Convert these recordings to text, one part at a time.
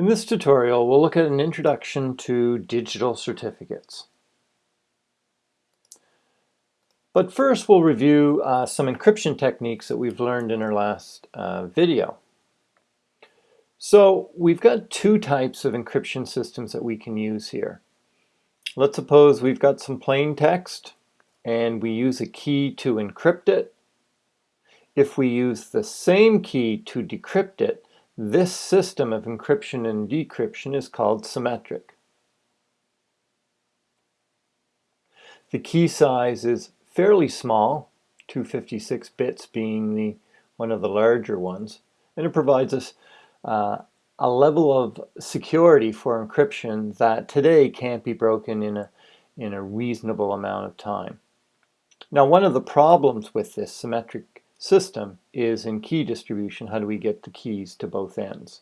In this tutorial, we'll look at an introduction to digital certificates. But first, we'll review uh, some encryption techniques that we've learned in our last uh, video. So we've got two types of encryption systems that we can use here. Let's suppose we've got some plain text and we use a key to encrypt it. If we use the same key to decrypt it, this system of encryption and decryption is called symmetric. The key size is fairly small, 256 bits being the one of the larger ones, and it provides us uh, a level of security for encryption that today can't be broken in a, in a reasonable amount of time. Now one of the problems with this symmetric system is in key distribution, how do we get the keys to both ends?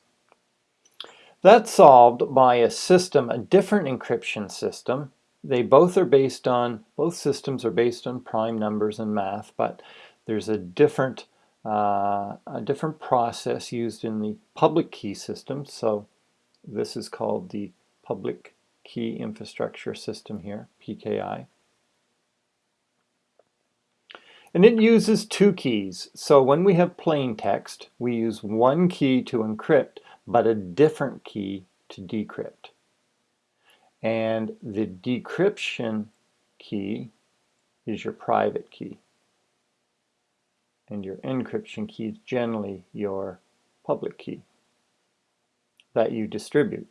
That's solved by a system, a different encryption system. They both are based on, both systems are based on prime numbers and math, but there's a different, uh, a different process used in the public key system. So this is called the public key infrastructure system here, PKI. And it uses two keys. So when we have plain text, we use one key to encrypt, but a different key to decrypt. And the decryption key is your private key. And your encryption key is generally your public key that you distribute.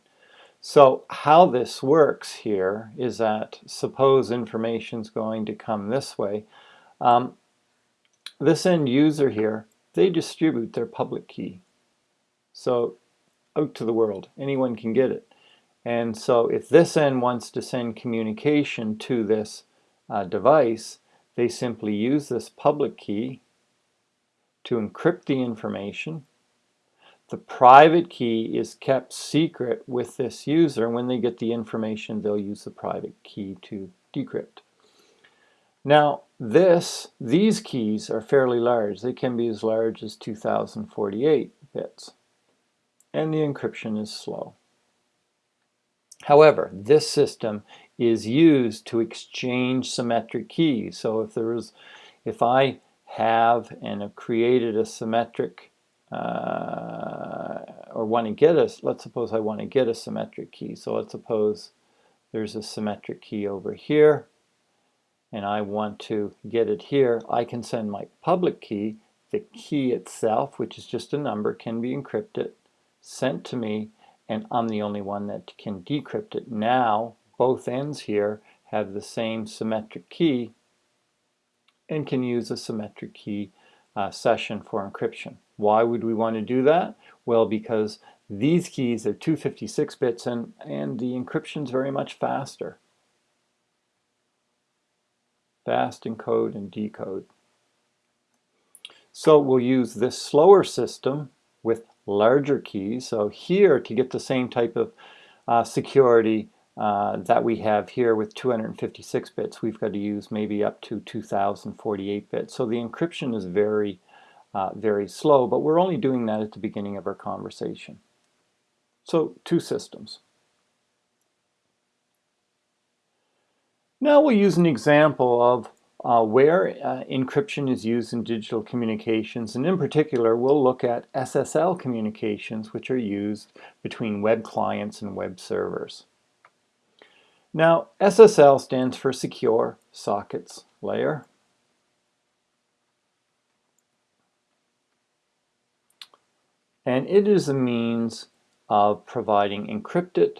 So how this works here is that suppose information is going to come this way. Um, this end user here, they distribute their public key. So out to the world, anyone can get it. And so if this end wants to send communication to this uh, device, they simply use this public key to encrypt the information. The private key is kept secret with this user. And when they get the information, they'll use the private key to decrypt. Now, this, these keys are fairly large. They can be as large as 2048 bits. And the encryption is slow. However, this system is used to exchange symmetric keys. So if there is, if I have and have created a symmetric uh, or want to get a, let's suppose I want to get a symmetric key. So let's suppose there's a symmetric key over here and I want to get it here, I can send my public key, the key itself, which is just a number, can be encrypted, sent to me, and I'm the only one that can decrypt it. Now, both ends here have the same symmetric key and can use a symmetric key uh, session for encryption. Why would we want to do that? Well, because these keys are 256 bits and, and the encryption is very much faster fast encode and decode. So we'll use this slower system with larger keys. So here to get the same type of uh, security uh, that we have here with 256 bits, we've got to use maybe up to 2048 bits. So the encryption is very, uh, very slow, but we're only doing that at the beginning of our conversation. So two systems. Now we'll use an example of uh, where uh, encryption is used in digital communications and in particular we'll look at SSL communications which are used between web clients and web servers. Now SSL stands for Secure Sockets Layer. And it is a means of providing encrypted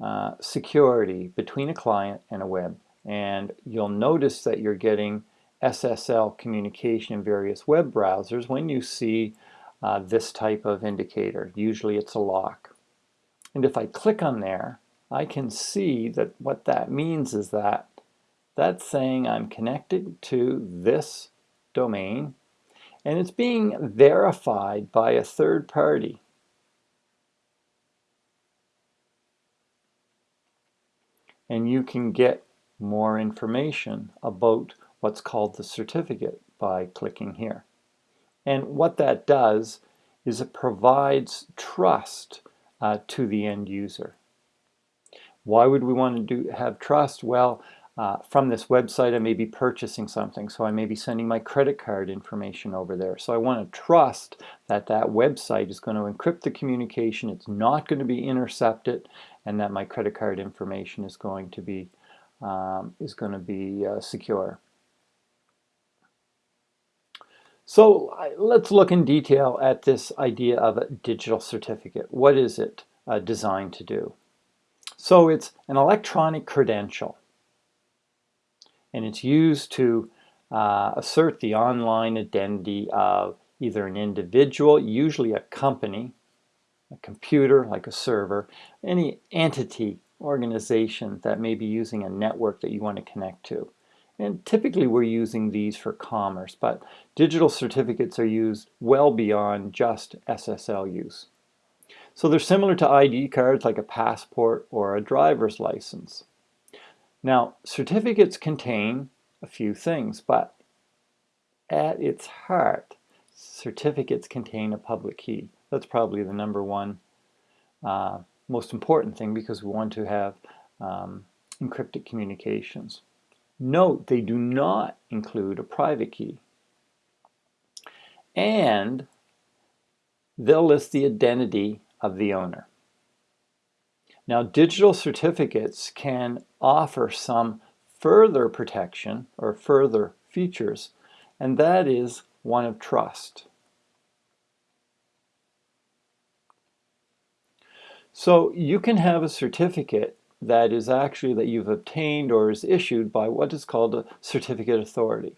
uh, security between a client and a web and you'll notice that you're getting SSL communication in various web browsers when you see uh, this type of indicator. Usually it's a lock. And if I click on there, I can see that what that means is that that's saying I'm connected to this domain and it's being verified by a third party. And you can get more information about what's called the certificate by clicking here. And what that does is it provides trust uh, to the end user. Why would we want to do have trust? Well, uh, from this website I may be purchasing something, so I may be sending my credit card information over there. So I want to trust that that website is going to encrypt the communication, it's not going to be intercepted, and that my credit card information is going to be um, is going to be uh, secure. So let's look in detail at this idea of a digital certificate. What is it uh, designed to do? So it's an electronic credential and it's used to uh, assert the online identity of either an individual, usually a company, a computer like a server, any entity, organization that may be using a network that you want to connect to. And typically we're using these for commerce, but digital certificates are used well beyond just SSL use. So they're similar to ID cards like a passport or a driver's license. Now, certificates contain a few things, but at its heart, certificates contain a public key. That's probably the number one uh, most important thing because we want to have um, encrypted communications. Note, they do not include a private key. And they'll list the identity of the owner. Now, digital certificates can offer some further protection or further features, and that is one of trust. So you can have a certificate that is actually that you've obtained or is issued by what is called a certificate authority.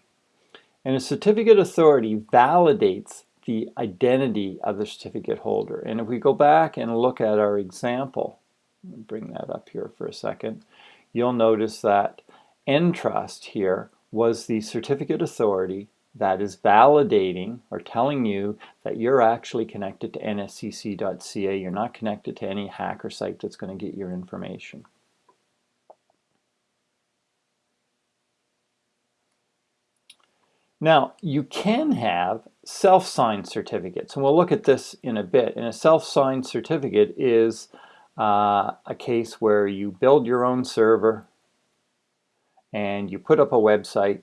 And a certificate authority validates the identity of the certificate holder. And if we go back and look at our example, bring that up here for a second, you'll notice that Entrust here was the certificate authority that is validating or telling you that you're actually connected to nscc.ca. You're not connected to any hacker site that's going to get your information. Now, you can have self-signed certificates, and we'll look at this in a bit. And a self-signed certificate is uh, a case where you build your own server and you put up a website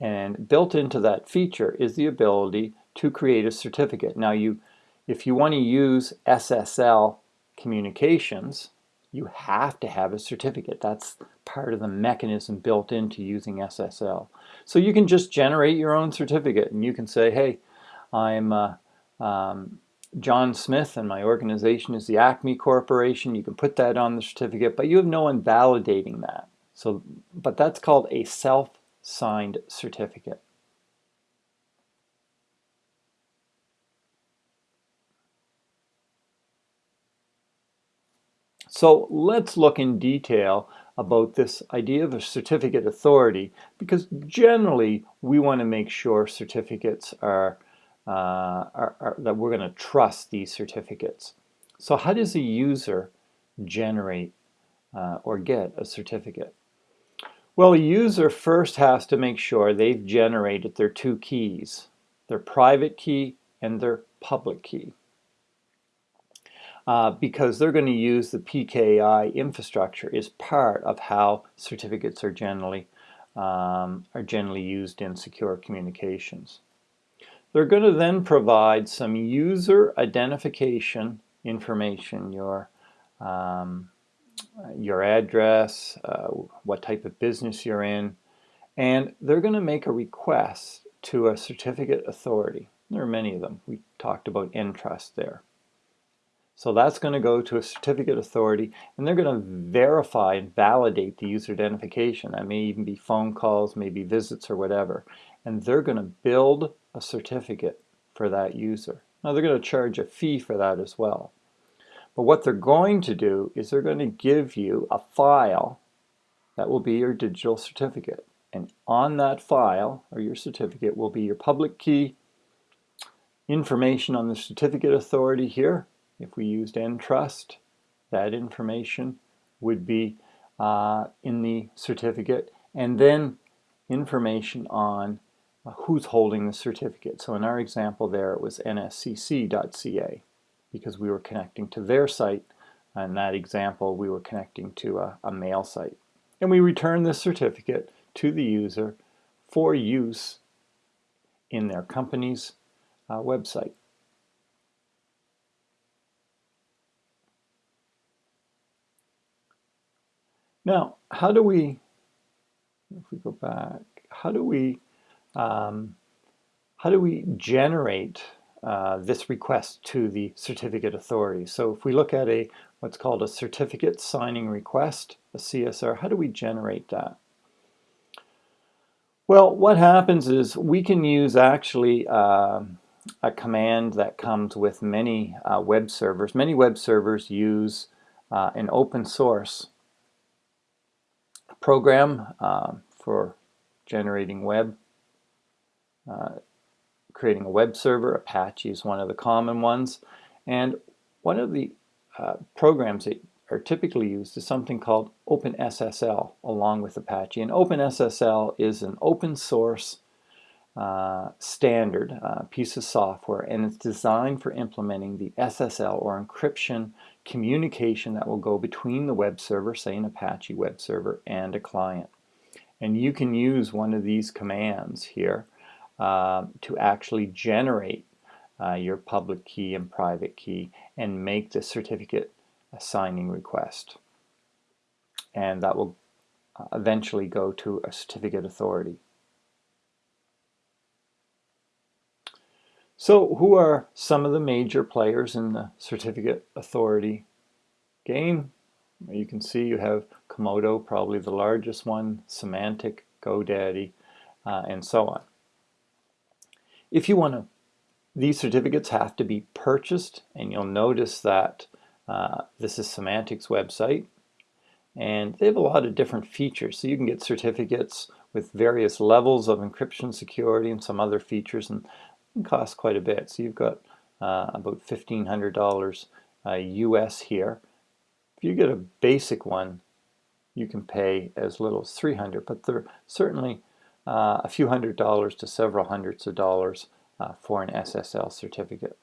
and built into that feature is the ability to create a certificate. Now you, if you want to use SSL communications, you have to have a certificate. That's part of the mechanism built into using SSL. So you can just generate your own certificate and you can say, hey, I'm uh, um, John Smith and my organization is the Acme Corporation. You can put that on the certificate, but you have no one validating that. So, but that's called a self-signed certificate. So let's look in detail about this idea of a certificate authority because generally we want to make sure certificates are uh, are, are, that we're going to trust these certificates. So how does a user generate uh, or get a certificate? Well, a user first has to make sure they've generated their two keys, their private key and their public key. Uh, because they're going to use the PKI infrastructure is part of how certificates are generally um, are generally used in secure communications. They're going to then provide some user identification information, your, um, your address, uh, what type of business you're in, and they're going to make a request to a certificate authority. There are many of them. We talked about Entrust there. So that's going to go to a certificate authority and they're going to verify and validate the user identification. That may even be phone calls, maybe visits or whatever. And they're going to build a certificate for that user. Now they're going to charge a fee for that as well. But what they're going to do is they're going to give you a file that will be your digital certificate. And on that file, or your certificate, will be your public key, information on the certificate authority here. If we used Entrust, that information would be uh, in the certificate. And then information on who's holding the certificate. So in our example there, it was nscc.ca. because we were connecting to their site. In that example, we were connecting to a, a mail site. And we return this certificate to the user for use in their company's uh, website. Now, how do we, if we go back, how do we, um, how do we generate uh, this request to the certificate authority? So if we look at a what's called a certificate signing request, a CSR, how do we generate that? Well, what happens is we can use actually uh, a command that comes with many uh, web servers. Many web servers use uh, an open source program uh, for generating web, uh, creating a web server. Apache is one of the common ones. And one of the uh, programs that are typically used is something called OpenSSL along with Apache. And OpenSSL is an open source uh, standard uh, piece of software and it's designed for implementing the SSL or encryption communication that will go between the web server, say an Apache web server, and a client. And you can use one of these commands here uh, to actually generate uh, your public key and private key and make the certificate signing request. And that will uh, eventually go to a certificate authority. So who are some of the major players in the certificate authority game? You can see you have Comodo, probably the largest one, Symantec, GoDaddy, uh, and so on. If you want to these certificates have to be purchased and you'll notice that uh, this is Symantec's website and they have a lot of different features. So you can get certificates with various levels of encryption security and some other features and cost quite a bit. So you've got uh, about $1,500 uh, US here. If you get a basic one, you can pay as little as 300 but they're certainly uh, a few hundred dollars to several hundreds of dollars uh, for an SSL certificate.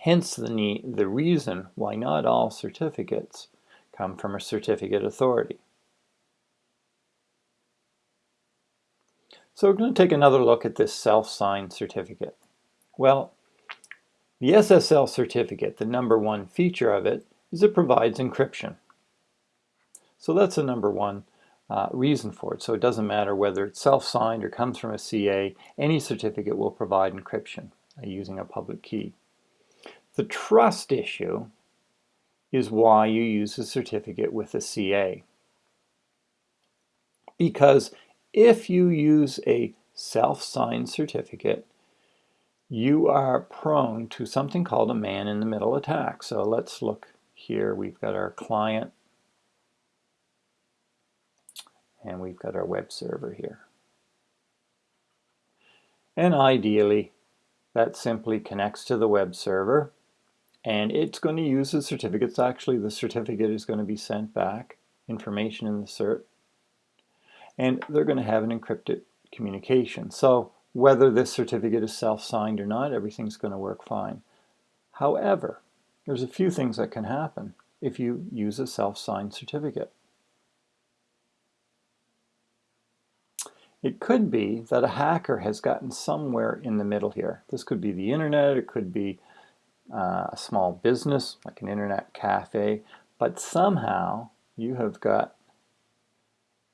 Hence the, need, the reason why not all certificates come from a certificate authority. So we're going to take another look at this self-signed certificate. Well, the SSL certificate, the number one feature of it, is it provides encryption. So that's the number one uh, reason for it. So it doesn't matter whether it's self-signed or comes from a CA, any certificate will provide encryption uh, using a public key. The trust issue is why you use a certificate with a CA. Because if you use a self-signed certificate, you are prone to something called a man-in-the-middle attack. So let's look here. We've got our client and we've got our web server here. And ideally, that simply connects to the web server and it's going to use the certificates. Actually, the certificate is going to be sent back, information in the cert, and they're going to have an encrypted communication. So whether this certificate is self-signed or not, everything's going to work fine. However, there's a few things that can happen if you use a self-signed certificate. It could be that a hacker has gotten somewhere in the middle here. This could be the internet, it could be uh, a small business like an internet cafe, but somehow you have got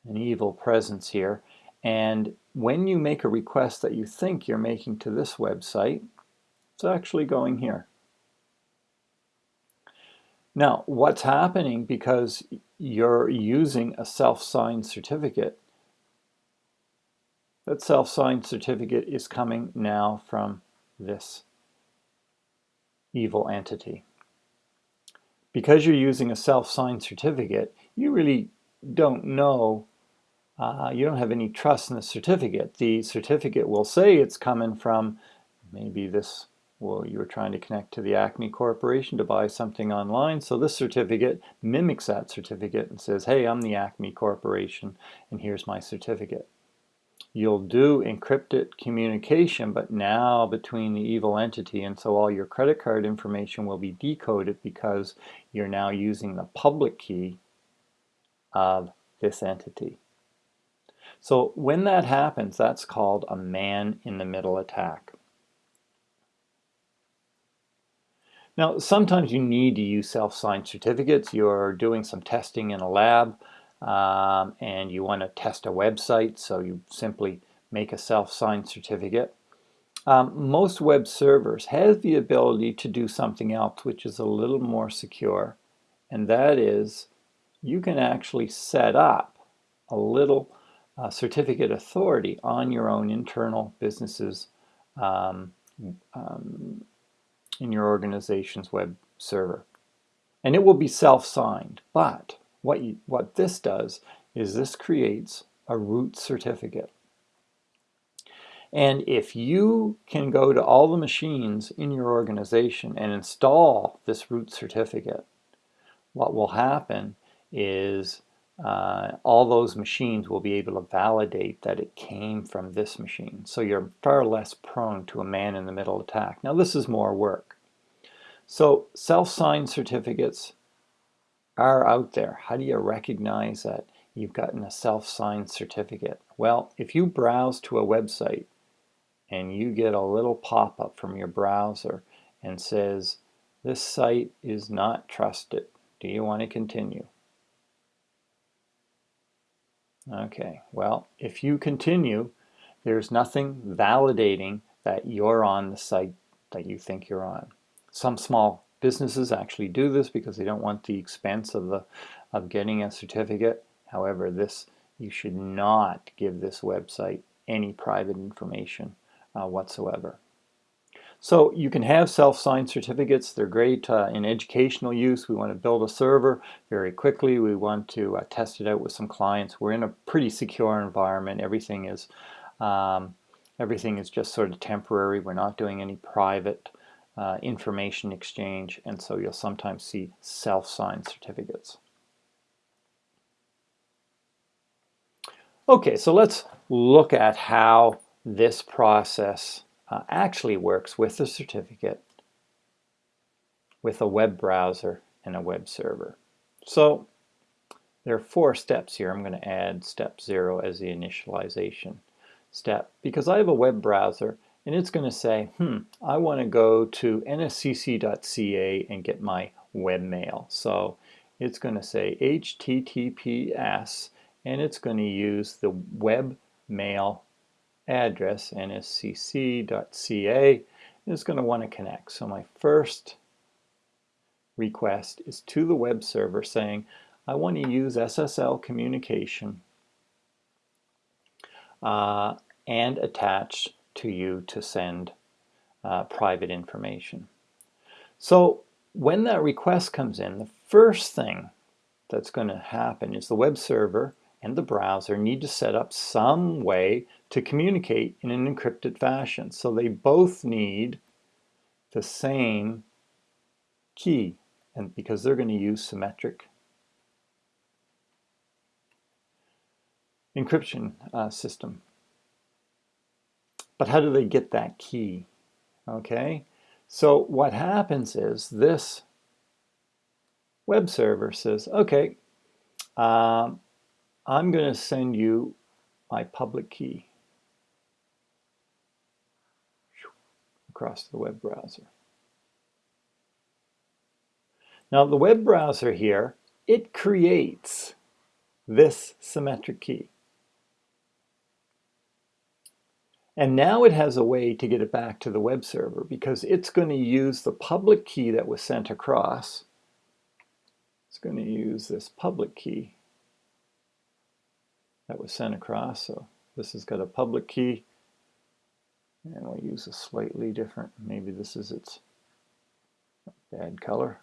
an evil presence here and when you make a request that you think you're making to this website, it's actually going here. Now, what's happening because you're using a self-signed certificate that self-signed certificate is coming now from this evil entity. Because you're using a self-signed certificate, you really don't know, uh, you don't have any trust in the certificate. The certificate will say it's coming from maybe this, well, you were trying to connect to the Acme Corporation to buy something online, so this certificate mimics that certificate and says, hey, I'm the Acme Corporation, and here's my certificate. You'll do encrypted communication, but now between the evil entity, and so all your credit card information will be decoded because you're now using the public key of this entity. So when that happens, that's called a man-in-the-middle attack. Now, sometimes you need to use self-signed certificates. You're doing some testing in a lab um, and you want to test a website, so you simply make a self-signed certificate. Um, most web servers have the ability to do something else which is a little more secure, and that is you can actually set up a little uh, certificate authority on your own internal businesses um, um, in your organization's web server. And it will be self-signed, but what, you, what this does is this creates a root certificate. And if you can go to all the machines in your organization and install this root certificate, what will happen is uh, all those machines will be able to validate that it came from this machine. So you're far less prone to a man-in-the-middle attack. Now this is more work. So self-signed certificates are out there. How do you recognize that you've gotten a self-signed certificate? Well, if you browse to a website and you get a little pop-up from your browser and says, this site is not trusted. Do you want to continue? Okay, well, if you continue, there's nothing validating that you're on the site that you think you're on. Some small businesses actually do this because they don't want the expense of the of getting a certificate. However, this you should not give this website any private information uh, whatsoever. So you can have self-signed certificates. They're great uh, in educational use. We want to build a server very quickly. We want to uh, test it out with some clients. We're in a pretty secure environment. Everything is um, everything is just sort of temporary. We're not doing any private uh, information exchange, and so you'll sometimes see self-signed certificates. Okay, so let's look at how this process uh, actually works with a certificate, with a web browser, and a web server. So there are four steps here. I'm going to add step zero as the initialization step. Because I have a web browser and it's going to say, hmm, I want to go to nscc.ca and get my webmail. So it's going to say HTTPS and it's going to use the webmail address nscc.ca it's going to want to connect. So my first request is to the web server saying I want to use SSL communication uh, and attach to you to send uh, private information. So when that request comes in, the first thing that's going to happen is the web server and the browser need to set up some way to communicate in an encrypted fashion. So they both need the same key and because they're going to use symmetric encryption uh, system. But how do they get that key? Okay, so what happens is this web server says, okay, um, I'm going to send you my public key across the web browser. Now the web browser here, it creates this symmetric key. And now it has a way to get it back to the web server because it's going to use the public key that was sent across. It's going to use this public key that was sent across. So this has got a public key and we'll use a slightly different, maybe this is its bad color.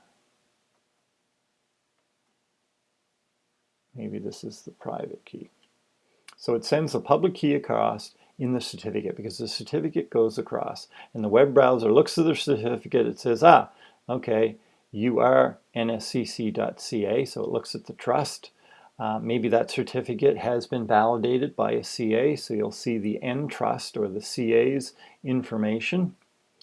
Maybe this is the private key. So it sends the public key across in the certificate because the certificate goes across and the web browser looks at the certificate it says ah okay you are nscc.ca so it looks at the trust Uh, maybe that certificate has been validated by a CA, so you'll see the Entrust or the CA's information.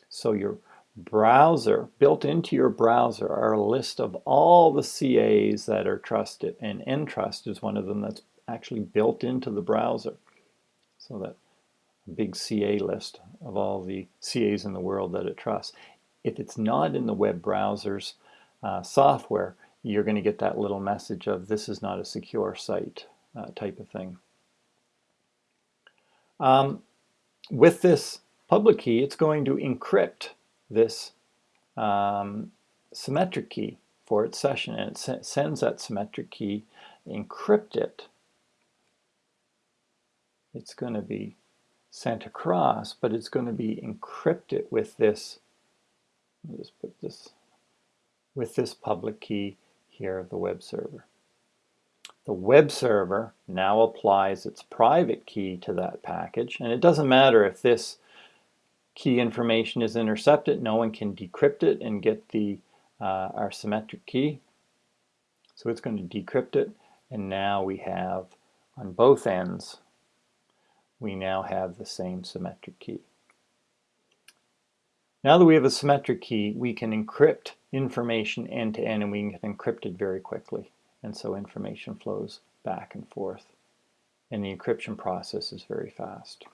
So your browser, built into your browser are a list of all the CAs that are trusted, and Entrust is one of them that's actually built into the browser. So that big CA list of all the CAs in the world that it trusts. If it's not in the web browser's uh, software, you're going to get that little message of this is not a secure site uh, type of thing. Um, with this public key, it's going to encrypt this um, symmetric key for its session and it sends that symmetric key, encrypt it. It's going to be sent across, but it's going to be encrypted with this, let put this, with this public key here of the web server. The web server now applies its private key to that package, and it doesn't matter if this key information is intercepted, no one can decrypt it and get the uh, our symmetric key. So it's going to decrypt it, and now we have on both ends, we now have the same symmetric key. Now that we have a symmetric key, we can encrypt information end to end and we can encrypt it very quickly. And so information flows back and forth. And the encryption process is very fast.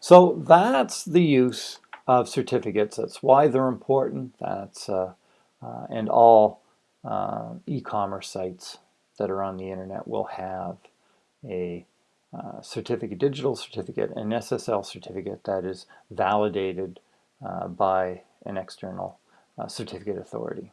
So that's the use of certificates. That's why they're important. That's uh, uh, and all uh, e-commerce sites that are on the internet will have a uh, certificate, digital certificate, an SSL certificate that is validated uh, by an external uh, certificate authority.